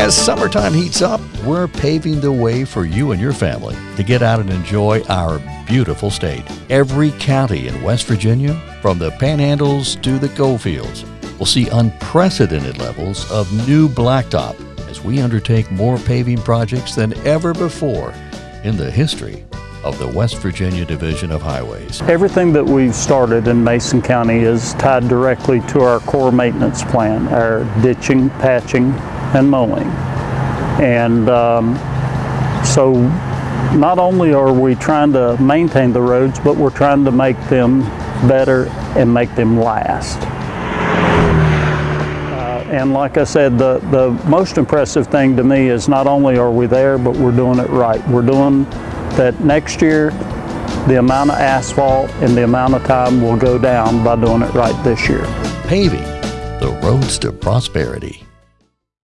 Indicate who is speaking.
Speaker 1: As summertime heats up, we're paving the way for you and your family to get out and enjoy our beautiful state. Every county in West Virginia, from the panhandles to the coalfields, will see unprecedented levels of new blacktop as we undertake more paving projects than ever before in the history of the West Virginia Division of Highways.
Speaker 2: Everything that we've started in Mason County is tied directly to our core maintenance plan, our ditching, patching, and mowing. And um, so not only are we trying to maintain the roads, but we're trying to make them better and make them last. Uh, and like I said, the, the most impressive thing to me is not only are we there, but we're doing it right. We're doing that next year, the amount of asphalt and the amount of time will go down by doing it right this year.
Speaker 1: Paving the roads to prosperity.